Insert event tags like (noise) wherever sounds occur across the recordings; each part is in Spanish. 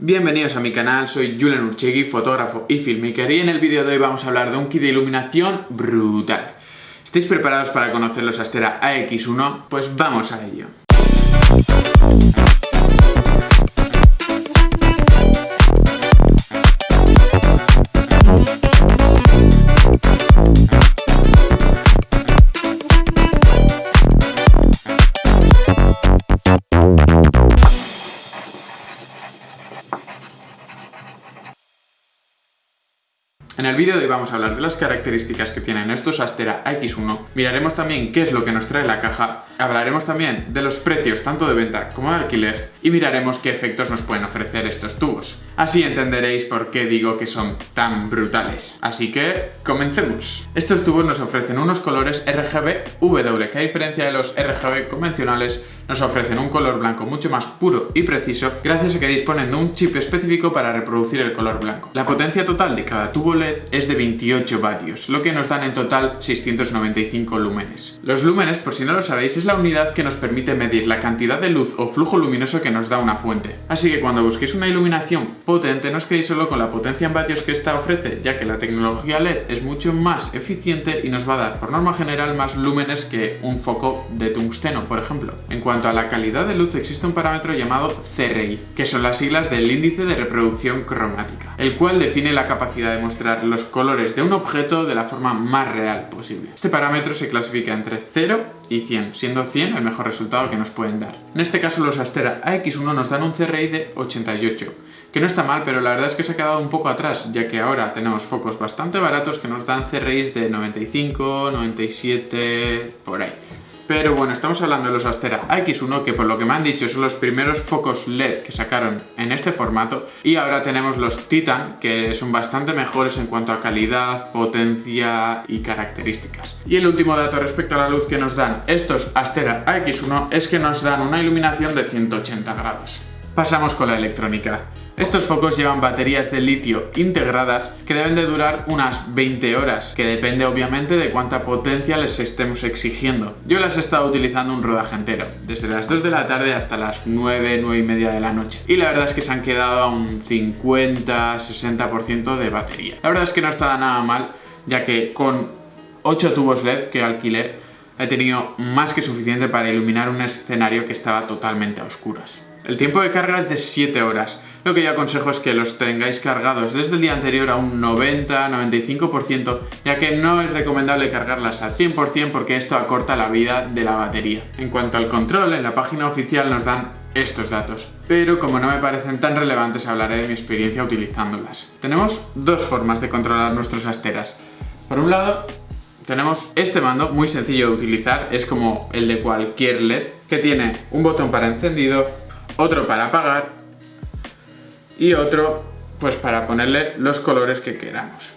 Bienvenidos a mi canal, soy Julian Urchegui, fotógrafo y filmmaker y en el vídeo de hoy vamos a hablar de un kit de iluminación brutal. ¿Estáis preparados para conocer los Astera AX1? Pues vamos a ello. Vídeo de hoy vamos a hablar de las características que tienen estos Astera X1, miraremos también qué es lo que nos trae la caja, hablaremos también de los precios tanto de venta como de alquiler y miraremos qué efectos nos pueden ofrecer estos tubos. Así entenderéis por qué digo que son tan brutales. Así que, comencemos. Estos tubos nos ofrecen unos colores RGB W, que a diferencia de los RGB convencionales, nos ofrecen un color blanco mucho más puro y preciso gracias a que disponen de un chip específico para reproducir el color blanco. La potencia total de cada tubo LED es de 28 vatios, lo que nos dan en total 695 lúmenes. Los lúmenes, por si no lo sabéis, es la unidad que nos permite medir la cantidad de luz o flujo luminoso que nos da una fuente. Así que cuando busquéis una iluminación potente, no os quedéis solo con la potencia en vatios que esta ofrece, ya que la tecnología LED es mucho más eficiente y nos va a dar, por norma general, más lúmenes que un foco de tungsteno, por ejemplo. En cuanto a la calidad de luz, existe un parámetro llamado CRI, que son las siglas del índice de reproducción cromática, el cual define la capacidad de mostrar los colores de un objeto de la forma más real posible. Este parámetro se clasifica entre 0 y 100, siendo 100 el mejor resultado que nos pueden dar. En este caso los Astera AX1 nos dan un CRI de 88, que no está mal, pero la verdad es que se ha quedado un poco atrás, ya que ahora tenemos focos bastante baratos que nos dan CRIs de 95, 97, por ahí. Pero bueno, estamos hablando de los Astera X1, que por lo que me han dicho son los primeros focos LED que sacaron en este formato. Y ahora tenemos los Titan, que son bastante mejores en cuanto a calidad, potencia y características. Y el último dato respecto a la luz que nos dan estos Astera X1 es que nos dan una iluminación de 180 grados. Pasamos con la electrónica. Estos focos llevan baterías de litio integradas que deben de durar unas 20 horas, que depende obviamente de cuánta potencia les estemos exigiendo. Yo las he estado utilizando un rodaje entero, desde las 2 de la tarde hasta las 9, 9 y media de la noche. Y la verdad es que se han quedado a un 50-60% de batería. La verdad es que no está nada mal, ya que con 8 tubos LED que alquilé, he tenido más que suficiente para iluminar un escenario que estaba totalmente a oscuras. El tiempo de carga es de 7 horas. Lo que yo aconsejo es que los tengáis cargados desde el día anterior a un 90-95%, ya que no es recomendable cargarlas al 100% porque esto acorta la vida de la batería. En cuanto al control, en la página oficial nos dan estos datos, pero como no me parecen tan relevantes hablaré de mi experiencia utilizándolas. Tenemos dos formas de controlar nuestros asteras. Por un lado, tenemos este mando muy sencillo de utilizar, es como el de cualquier LED, que tiene un botón para encendido, otro para apagar y otro pues para ponerle los colores que queramos.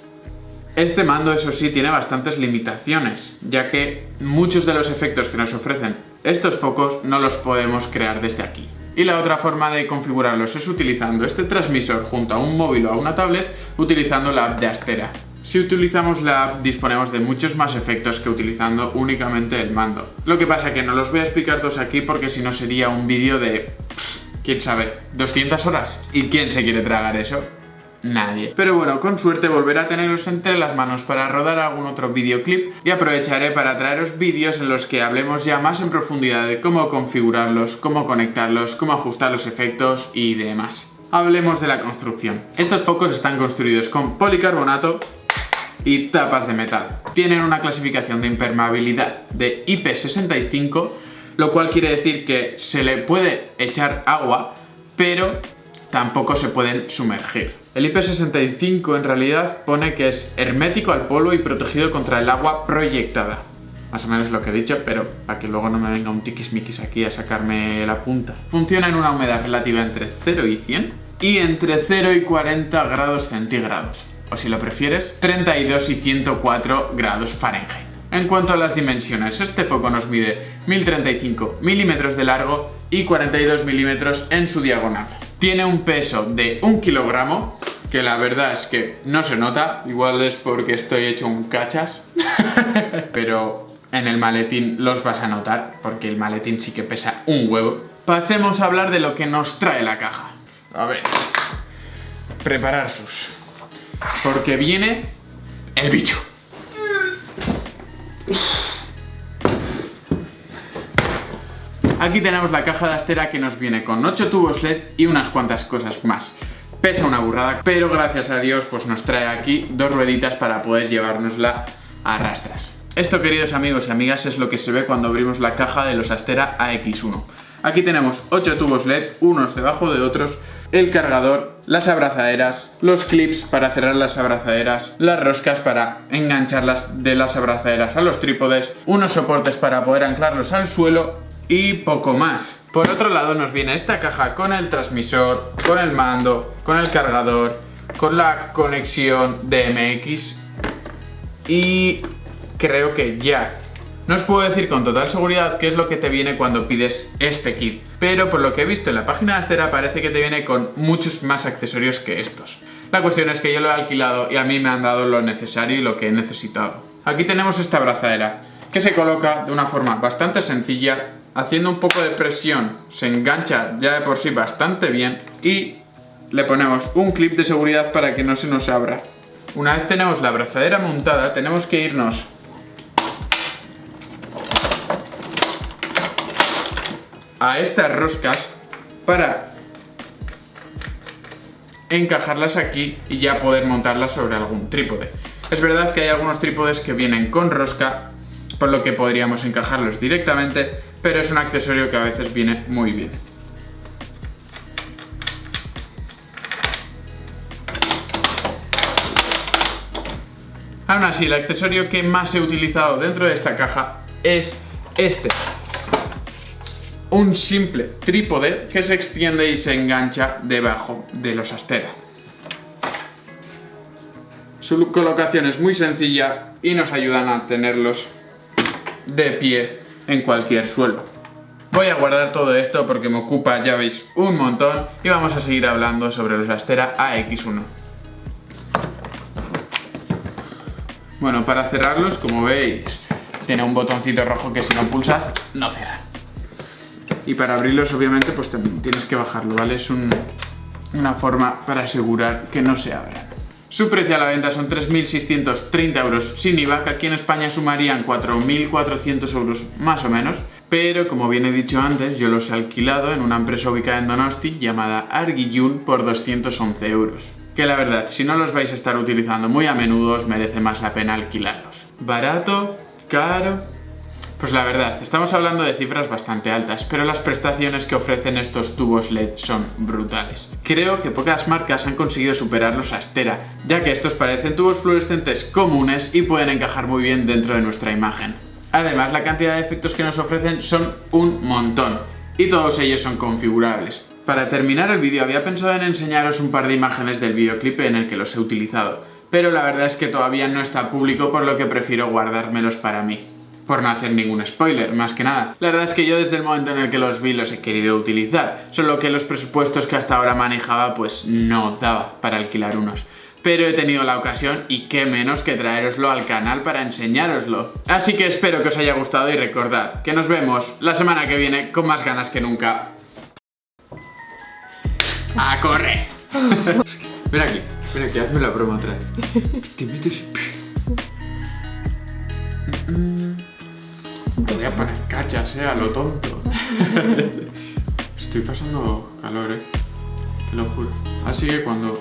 Este mando, eso sí, tiene bastantes limitaciones, ya que muchos de los efectos que nos ofrecen estos focos no los podemos crear desde aquí. Y la otra forma de configurarlos es utilizando este transmisor junto a un móvil o a una tablet, utilizando la app de Astera. Si utilizamos la app disponemos de muchos más efectos que utilizando únicamente el mando. Lo que pasa que no los voy a explicar todos aquí porque si no sería un vídeo de... quién sabe, 200 horas. ¿Y quién se quiere tragar eso? Nadie. Pero bueno, con suerte volveré a teneros entre las manos para rodar algún otro videoclip y aprovecharé para traeros vídeos en los que hablemos ya más en profundidad de cómo configurarlos, cómo conectarlos, cómo ajustar los efectos y demás. Hablemos de la construcción. Estos focos están construidos con policarbonato y tapas de metal. Tienen una clasificación de impermeabilidad de IP65, lo cual quiere decir que se le puede echar agua, pero tampoco se pueden sumergir. El IP65 en realidad pone que es hermético al polvo y protegido contra el agua proyectada. Más o menos lo que he dicho, pero para que luego no me venga un tiquismiquis aquí a sacarme la punta. Funciona en una humedad relativa entre 0 y 100 y entre 0 y 40 grados centígrados o si lo prefieres, 32 y 104 grados Fahrenheit. En cuanto a las dimensiones, este foco nos mide 1035 milímetros de largo y 42 milímetros en su diagonal. Tiene un peso de 1 kilogramo, que la verdad es que no se nota, igual es porque estoy hecho un cachas, (laughs) pero en el maletín los vas a notar, porque el maletín sí que pesa un huevo. Pasemos a hablar de lo que nos trae la caja. A ver, preparar sus. Porque viene el bicho. Aquí tenemos la caja de astera que nos viene con 8 tubos LED y unas cuantas cosas más. Pesa una burrada, pero gracias a Dios pues nos trae aquí dos rueditas para poder llevárnosla a rastras. Esto queridos amigos y amigas es lo que se ve cuando abrimos la caja de los Astera AX1. Aquí tenemos 8 tubos LED, unos debajo de otros, el cargador, las abrazaderas, los clips para cerrar las abrazaderas, las roscas para engancharlas de las abrazaderas a los trípodes, unos soportes para poder anclarlos al suelo y poco más. Por otro lado nos viene esta caja con el transmisor, con el mando, con el cargador, con la conexión DMX y creo que ya. No os puedo decir con total seguridad qué es lo que te viene cuando pides este kit, pero por lo que he visto en la página de Astera parece que te viene con muchos más accesorios que estos. La cuestión es que yo lo he alquilado y a mí me han dado lo necesario y lo que he necesitado. Aquí tenemos esta abrazadera, que se coloca de una forma bastante sencilla haciendo un poco de presión se engancha ya de por sí bastante bien y le ponemos un clip de seguridad para que no se nos abra. Una vez tenemos la abrazadera montada tenemos que irnos a estas roscas para encajarlas aquí y ya poder montarlas sobre algún trípode. Es verdad que hay algunos trípodes que vienen con rosca por lo que podríamos encajarlos directamente, pero es un accesorio que a veces viene muy bien. Aún así, el accesorio que más he utilizado dentro de esta caja es este. Un simple trípode que se extiende y se engancha debajo de los Astera. Su colocación es muy sencilla y nos ayudan a tenerlos de pie en cualquier suelo. Voy a guardar todo esto porque me ocupa, ya veis, un montón y vamos a seguir hablando sobre los Astera AX1. Bueno, para cerrarlos, como veis, tiene un botoncito rojo que si no pulsas, no cierra. Y para abrirlos, obviamente, pues también tienes que bajarlo, ¿vale? Es una forma para asegurar que no se abran. Su precio a la venta son 3.630 euros sin IVA, que aquí en España sumarían 4.400 euros más o menos. Pero como bien he dicho antes, yo los he alquilado en una empresa ubicada en Donosti llamada Arguillun por 211 euros. Que la verdad, si no los vais a estar utilizando muy a menudo, os merece más la pena alquilarlos. Barato, caro, pues la verdad, estamos hablando de cifras bastante altas, pero las prestaciones que ofrecen estos tubos LED son brutales. Creo que pocas marcas han conseguido superarlos a Astera, ya que estos parecen tubos fluorescentes comunes y pueden encajar muy bien dentro de nuestra imagen. Además, la cantidad de efectos que nos ofrecen son un montón, y todos ellos son configurables. Para terminar el vídeo había pensado en enseñaros un par de imágenes del videoclip en el que los he utilizado, pero la verdad es que todavía no está público por lo que prefiero guardármelos para mí por no hacer ningún spoiler, más que nada. La verdad es que yo desde el momento en el que los vi los he querido utilizar, solo que los presupuestos que hasta ahora manejaba pues no daba para alquilar unos. Pero he tenido la ocasión y qué menos que traeroslo al canal para enseñároslo. Así que espero que os haya gustado y recordad que nos vemos la semana que viene con más ganas que nunca. ¡A correr! (laughs) ven aquí, ven aquí, hazme la broma otra vez. (laughs) Te metes (laughs) voy a poner cachas, eh, a lo tonto. (laughs) Estoy pasando calor, eh. Te lo juro. Así que cuando...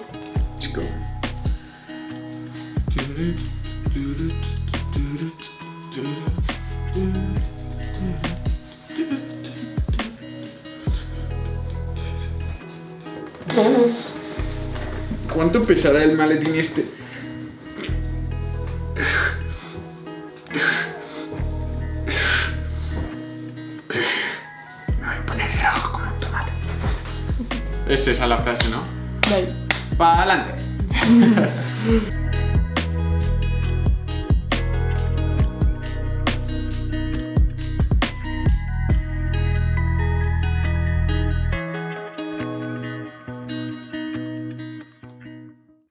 ¿Cuánto pesará el maletín este? Es esa la frase, ¿no? Vale. ¡Para adelante! (laughs)